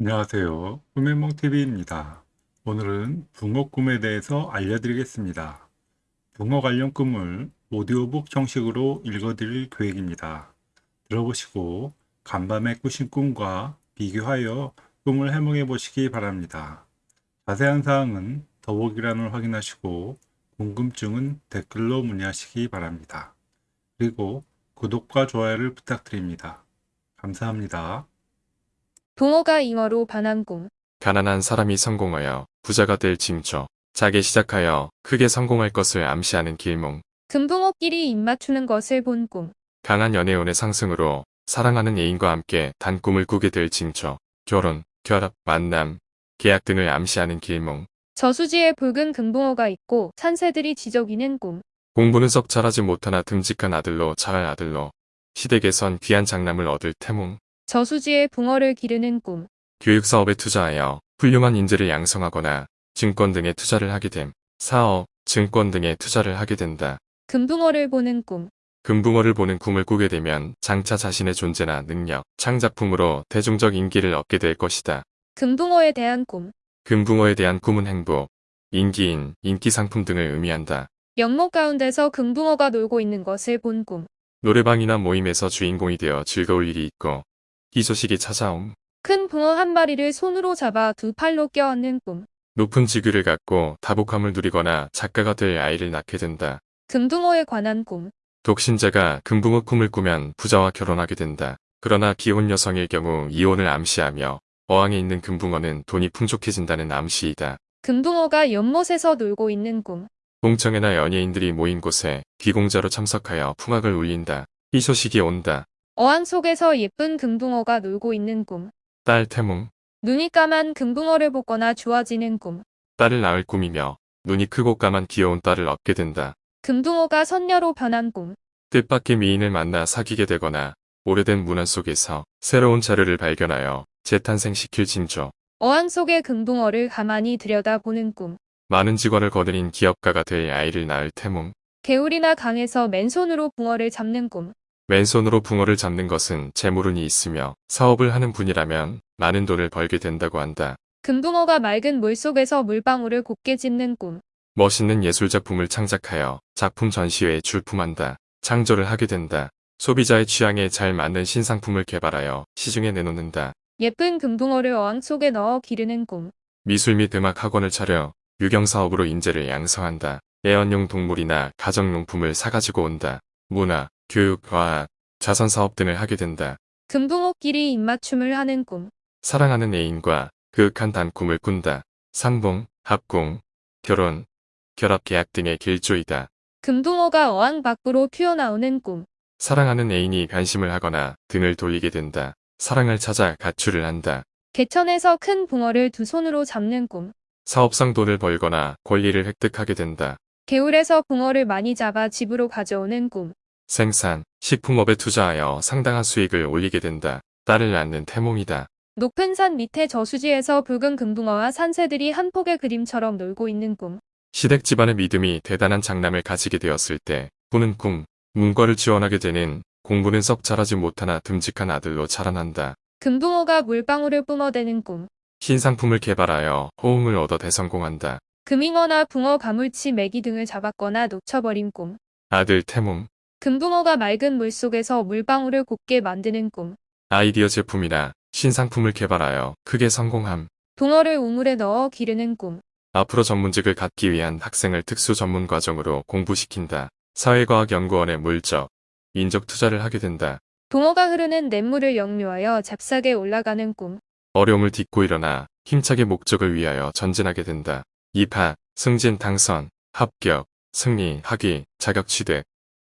안녕하세요. 꿈의몽TV입니다. 오늘은 붕어 꿈에 대해서 알려드리겠습니다. 붕어 관련 꿈을 오디오북 형식으로 읽어드릴 계획입니다. 들어보시고 간밤에 꾸신 꿈과 비교하여 꿈을 해몽해 보시기 바랍니다. 자세한 사항은 더보기란을 확인하시고 궁금증은 댓글로 문의하시기 바랍니다. 그리고 구독과 좋아요를 부탁드립니다. 감사합니다. 붕어가 잉어로 반한 꿈. 가난한 사람이 성공하여 부자가 될 징조. 작게 시작하여 크게 성공할 것을 암시하는 길몽. 금붕어끼리 입맞추는 것을 본 꿈. 강한 연애운의 상승으로 사랑하는 애인과 함께 단 꿈을 꾸게 될 징조. 결혼, 결합, 만남, 계약 등을 암시하는 길몽. 저수지에 붉은 금붕어가 있고 산새들이 지저귀는 꿈. 공부는 썩 잘하지 못하나 듬직한 아들로 잘할 아들로 시댁에선 귀한 장남을 얻을 태몽. 저수지에 붕어를 기르는 꿈. 교육 사업에 투자하여 훌륭한 인재를 양성하거나 증권 등에 투자를 하게 됨. 사업, 증권 등에 투자를 하게 된다. 금붕어를 보는 꿈. 금붕어를 보는 꿈을 꾸게 되면 장차 자신의 존재나 능력, 창작품으로 대중적 인기를 얻게 될 것이다. 금붕어에 대한 꿈. 금붕어에 대한 꿈은 행복, 인기인, 인기 상품 등을 의미한다. 연못 가운데서 금붕어가 놀고 있는 것을 본 꿈. 노래방이나 모임에서 주인공이 되어 즐거울 일이 있고 희소식이 찾아옴. 큰 붕어 한 마리를 손으로 잡아 두 팔로 껴안는 꿈. 높은 직위를 갖고 다복함을 누리거나 작가가 될 아이를 낳게 된다. 금붕어에 관한 꿈. 독신자가 금붕어 꿈을 꾸면 부자와 결혼하게 된다. 그러나 비혼 여성일 경우 이혼을 암시하며 어항에 있는 금붕어는 돈이 풍족해진다는 암시이다. 금붕어가 연못에서 놀고 있는 꿈. 공청회나 연예인들이 모인 곳에 비공자로 참석하여 풍악을 울린다. 이 소식이 온다. 어항 속에서 예쁜 금붕어가 놀고 있는 꿈. 딸 태몽. 눈이 까만 금붕어를 보거나 좋아지는 꿈. 딸을 낳을 꿈이며 눈이 크고 까만 귀여운 딸을 얻게 된다. 금붕어가 선녀로 변한 꿈. 뜻밖의 미인을 만나 사귀게 되거나 오래된 문화 속에서 새로운 자료를 발견하여 재탄생시킬 징조. 어항 속의 금붕어를 가만히 들여다보는 꿈. 많은 직원을 거느린 기업가가 될 아이를 낳을 태몽. 개울이나 강에서 맨손으로 붕어를 잡는 꿈. 왼손으로 붕어를 잡는 것은 재물운이 있으며 사업을 하는 분이라면 많은 돈을 벌게 된다고 한다. 금붕어가 맑은 물속에서 물방울을 곱게 짚는 꿈. 멋있는 예술 작품을 창작하여 작품 전시회에 출품한다. 창조를 하게 된다. 소비자의 취향에 잘 맞는 신상품을 개발하여 시중에 내놓는다. 예쁜 금붕어를 어항 속에 넣어 기르는 꿈. 미술 및 음악 학원을 차려 유경사업으로 인재를 양성한다. 애완용 동물이나 가정용품을 사가지고 온다. 문화, 교육, 과학, 자선사업 등을 하게 된다. 금붕어끼리 입맞춤을 하는 꿈. 사랑하는 애인과 그윽한 단꿈을 꾼다. 상봉, 합공, 결혼, 결합 계약 등의 길조이다. 금붕어가 어항 밖으로 튀어나오는 꿈. 사랑하는 애인이 관심을 하거나 등을 돌리게 된다. 사랑을 찾아 가출을 한다. 개천에서 큰 붕어를 두 손으로 잡는 꿈. 사업상 돈을 벌거나 권리를 획득하게 된다. 개울에서 붕어를 많이 잡아 집으로 가져오는 꿈. 생산, 식품업에 투자하여 상당한 수익을 올리게 된다. 딸을 낳는 태몽이다. 높은 산 밑에 저수지에서 붉은 금붕어와 산새들이 한 폭의 그림처럼 놀고 있는 꿈. 시댁 집안의 믿음이 대단한 장남을 가지게 되었을 때 꾸는 꿈, 문과를 지원하게 되는 공부는 썩 잘하지 못하나 듬직한 아들로 자라난다. 금붕어가 물방울을 뿜어대는 꿈. 신상품을 개발하여 호응을 얻어 대성공한다. 금잉어나 붕어 가물치 메기 등을 잡았거나 놓쳐버린 꿈. 아들 태몽, 금붕어가 맑은 물속에서 물방울을 곱게 만드는 꿈. 아이디어 제품이나 신상품을 개발하여 크게 성공함. 붕어를 우물에 넣어 기르는 꿈. 앞으로 전문직을 갖기 위한 학생을 특수 전문 과정으로 공부시킨다. 사회과학연구원에 물적, 인적 투자를 하게 된다. 붕어가 흐르는 냇물을 역류하여 잽싸게 올라가는 꿈. 어려움을 딛고 일어나 힘차게 목적을 위하여 전진하게 된다. 입학, 승진, 당선, 합격, 승리, 학위, 자격 취득,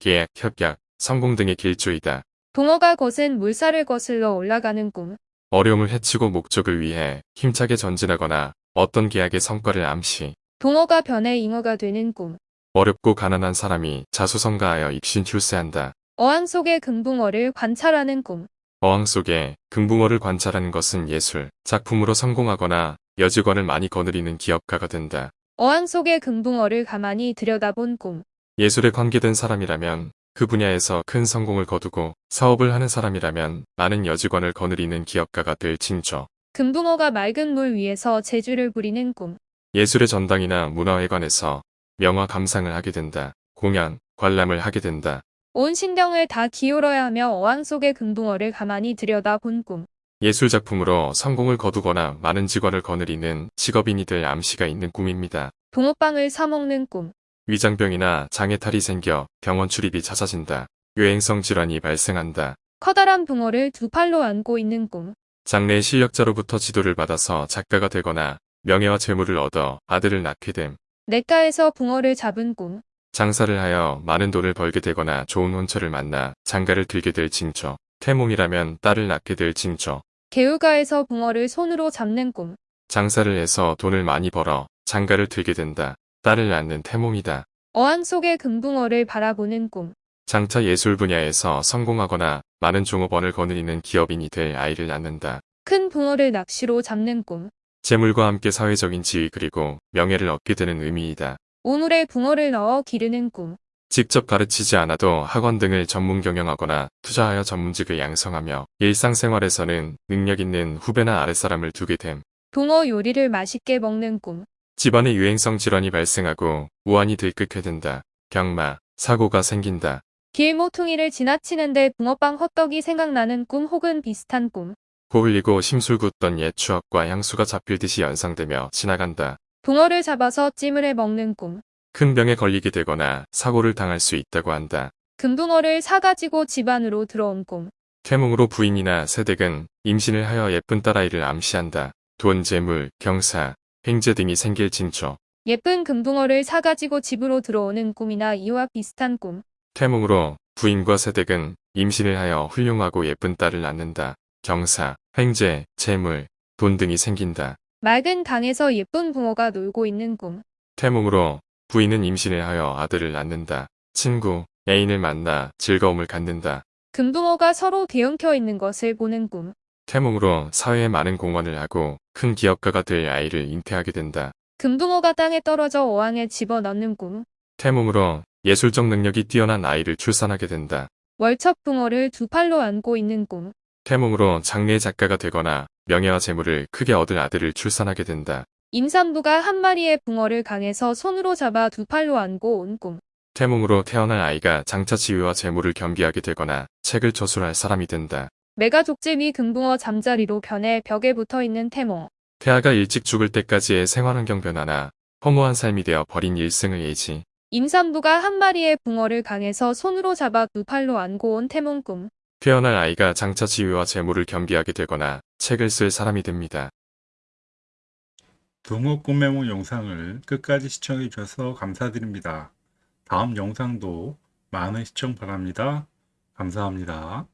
계약, 협약, 성공 등의 길조이다. 붕어가 거센 물살을 거슬러 올라가는 꿈. 어려움을 해치고 목적을 위해 힘차게 전진하거나 어떤 계약의 성과를 암시. 붕어가 변해 잉어가 되는 꿈. 어렵고 가난한 사람이 자수성가하여 입신 출세한다. 어항 속의 금붕어를 관찰하는 꿈. 어항 속에 금붕어를 관찰하는 것은 예술, 작품으로 성공하거나 여직원을 많이 거느리는 기업가가 된다. 어항 속의 금붕어를 가만히 들여다본 꿈. 예술에 관계된 사람이라면 그 분야에서 큰 성공을 거두고 사업을 하는 사람이라면 많은 여직원을 거느리는 기업가가 될 징조. 금붕어가 맑은 물 위에서 재주를 부리는 꿈. 예술의 전당이나 문화회관에서 명화 감상을 하게 된다. 공연, 관람을 하게 된다. 온 신경을 다 기울여야 하며 어항 속의 금붕어를 가만히 들여다 본 꿈. 예술 작품으로 성공을 거두거나 많은 직원을 거느리는 직업인이 될 암시가 있는 꿈입니다. 붕어빵을 사먹는 꿈. 위장병이나 장애탈이 생겨 병원 출입이 잦아진다. 유행성 질환이 발생한다. 커다란 붕어를 두 팔로 안고 있는 꿈. 장래 실력자로부터 지도를 받아서 작가가 되거나 명예와 재물을 얻어 아들을 낳게 됨. 냇가에서 붕어를 잡은 꿈. 장사를 하여 많은 돈을 벌게 되거나 좋은 혼처를 만나 장가를 들게 될 징조. 태몽이라면 딸을 낳게 될 징조. 개울가에서 붕어를 손으로 잡는 꿈. 장사를 해서 돈을 많이 벌어 장가를 들게 된다. 딸을 낳는 태몽이다. 어항 속의 금붕어를 바라보는 꿈. 장차 예술 분야에서 성공하거나 많은 종업원을 거느리는 기업인이 될 아이를 낳는다. 큰 붕어를 낚시로 잡는 꿈. 재물과 함께 사회적인 지위 그리고 명예를 얻게 되는 의미이다. 우물에 붕어를 넣어 기르는 꿈. 직접 가르치지 않아도 학원 등을 전문 경영하거나 투자하여 전문직을 양성하며 일상생활에서는 능력 있는 후배나 아랫사람을 두게 됨. 붕어 요리를 맛있게 먹는 꿈. 집안에 유행성 질환이 발생하고 우환이 들끓게 된다. 경마, 사고가 생긴다. 길 모퉁이를 지나치는데 붕어빵 헛떡이 생각나는 꿈 혹은 비슷한 꿈. 고흘리고 심술궂던 옛 추억과 향수가 잡힐 듯이 연상되며 지나간다. 붕어를 잡아서 찜을 해 먹는 꿈. 큰 병에 걸리게 되거나 사고를 당할 수 있다고 한다. 금붕어를 사가지고 집 안으로 들어온 꿈. 태몽으로 부인이나 세댁은 임신을 하여 예쁜 딸아이를 암시한다. 돈, 재물, 경사, 횡재 등이 생길 징조. 예쁜 금붕어를 사가지고 집으로 들어오는 꿈이나 이와 비슷한 꿈. 태몽으로 부인과 세댁은 임신을 하여 훌륭하고 예쁜 딸을 낳는다. 경사, 횡재, 재물, 돈 등이 생긴다. 맑은 강에서 예쁜 붕어가 놀고 있는 꿈. 태몽으로 부인은 임신을 하여 아들을 낳는다. 친구, 애인을 만나 즐거움을 갖는다. 금붕어가 서로 대응켜 있는 것을 보는 꿈. 태몽으로 사회에 많은 공헌을 하고 큰 기업가가 될 아이를 잉태하게 된다. 금붕어가 땅에 떨어져 어항에 집어넣는 꿈. 태몽으로 예술적 능력이 뛰어난 아이를 출산하게 된다. 월척붕어를 두 팔로 안고 있는 꿈. 태몽으로 장래 작가가 되거나 명예와 재물을 크게 얻을 아들을 출산하게 된다. 임산부가 한 마리의 붕어를 강에서 손으로 잡아 두 팔로 안고 온 꿈. 태몽으로 태어날 아이가 장차 지위와 재물을 겸비하게 되거나 책을 저술할 사람이 된다. 메가족제미 금붕어 잠자리로 변해 벽에 붙어 있는 태몽. 태아가 일찍 죽을 때까지의 생활환경 변화나 허무한 삶이 되어 버린 일생의 예지. 임산부가 한 마리의 붕어를 강에서 손으로 잡아 두 팔로 안고 온 태몽 꿈. 태어날 아이가 장차 지위와 재물을 겸비하게 되거나 책을 쓸 사람이 됩니다. 붕어 꿈매몽 영상을 끝까지 시청해 주셔서 감사드립니다. 다음 영상도 많은 시청 바랍니다. 감사합니다.